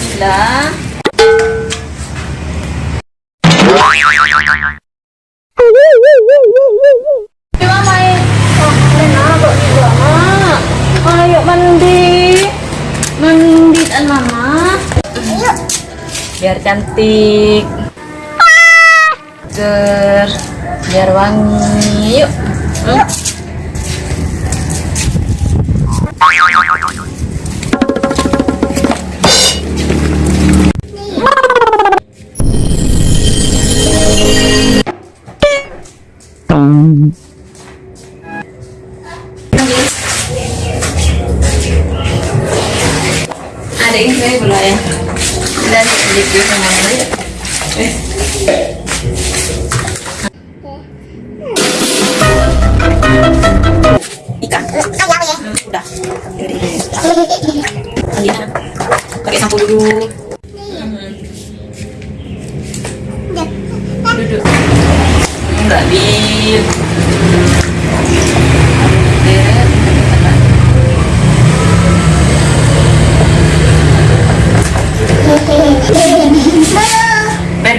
sila. Biar cantik Biar wangi Yuk, Yuk. Ada ini saya boleh ya. Dan sedikit sama ya. Eh ikan. Udah. Alina pakai sampo dulu. Duduk. Enggak bin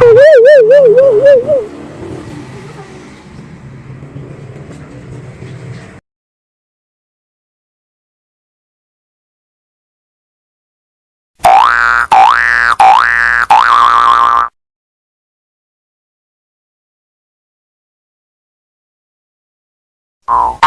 Woo, woo, woo, woo, woo, woo. Oh,